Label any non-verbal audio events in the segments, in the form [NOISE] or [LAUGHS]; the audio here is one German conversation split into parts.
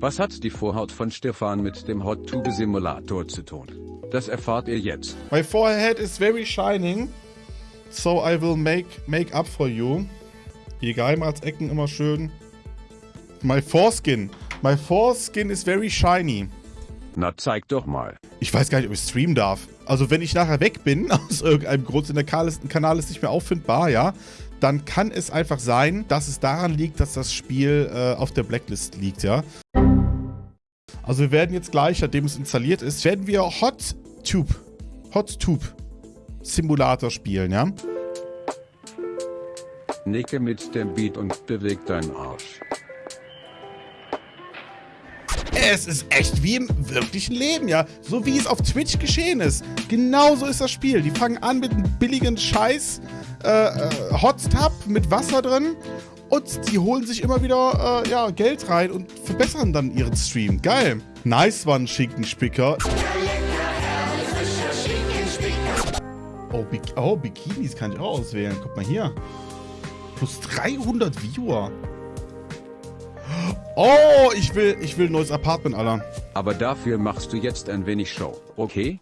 Was hat die Vorhaut von Stefan mit dem Hot Tube Simulator zu tun? Das erfahrt ihr jetzt. My forehead is very shining, so I will make, make up for you. Die Geheimratsecken immer schön. My foreskin. My foreskin is very shiny. Na zeig doch mal. Ich weiß gar nicht, ob ich streamen darf. Also wenn ich nachher weg bin, [LAUGHS] aus irgendeinem Grund in der Kanal ist nicht mehr auffindbar, ja, dann kann es einfach sein, dass es daran liegt, dass das Spiel äh, auf der Blacklist liegt, ja. Also wir werden jetzt gleich, nachdem es installiert ist, werden wir Hot Tube, Hot Tube Simulator spielen, ja. Nicke mit dem Beat und beweg deinen Arsch. Es ist echt wie im wirklichen Leben, ja. So wie es auf Twitch geschehen ist. Genauso ist das Spiel. Die fangen an mit einem billigen Scheiß äh, äh, Hot Tub mit Wasser drin und die holen sich immer wieder äh, ja, Geld rein und verbessern dann ihren Stream. Geil. Nice one, Schinkenspicker. Oh, Bik oh, Bikinis kann ich auch auswählen. Guck mal hier. Plus 300 Viewer. Oh, ich will, ich will ein neues Apartment, Alter. Aber dafür machst du jetzt ein wenig Show, okay?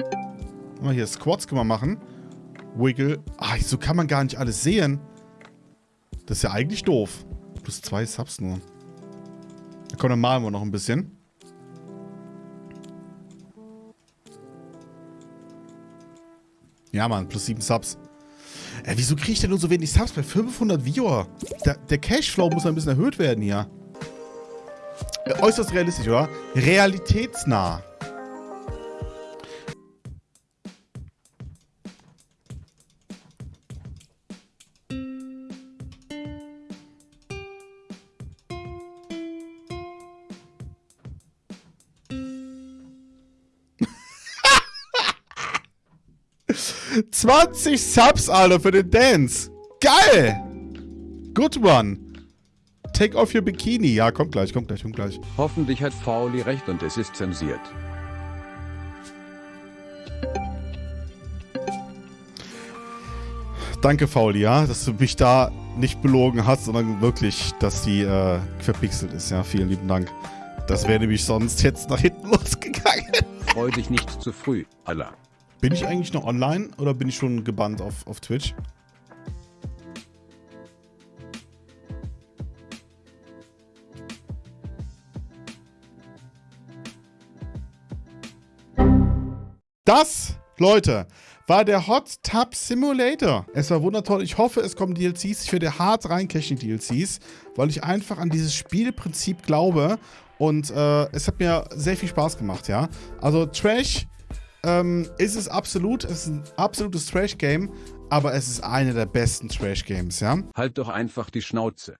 Mal hier Squats können wir machen. Wiggle. Ah, so kann man gar nicht alles sehen. Das ist ja eigentlich doof. Plus zwei Subs nur. Na komm, dann malen wir noch ein bisschen. Ja, Mann, plus sieben Subs. Ey, wieso kriege ich denn nur so wenig Subs bei 500 Viewer? Der, der Cashflow muss ein bisschen erhöht werden hier. Äh, äußerst realistisch, oder? Realitätsnah. »20 Subs, Alter, für den Dance. Geil! Good one. Take off your Bikini. Ja, kommt gleich, kommt gleich, kommt gleich. Hoffentlich hat Fauli recht und es ist zensiert. Danke, Fauli, ja, dass du mich da nicht belogen hast, sondern wirklich, dass die äh, verpixelt ist. Ja, vielen lieben Dank. Das wäre nämlich sonst jetzt nach hinten [LAUGHS] losgegangen. Freu dich nicht zu früh, Allah. Bin ich eigentlich noch online oder bin ich schon gebannt auf, auf Twitch? Das, Leute, war der Hot Tub Simulator. Es war wundertoll. Ich hoffe, es kommen DLCs. Ich werde hart reincashen, DLCs, weil ich einfach an dieses Spielprinzip glaube. Und äh, es hat mir sehr viel Spaß gemacht, ja. Also Trash ähm, ist es absolut. Es ist ein absolutes Trash-Game. Aber es ist eine der besten Trash-Games, ja. Halt doch einfach die Schnauze.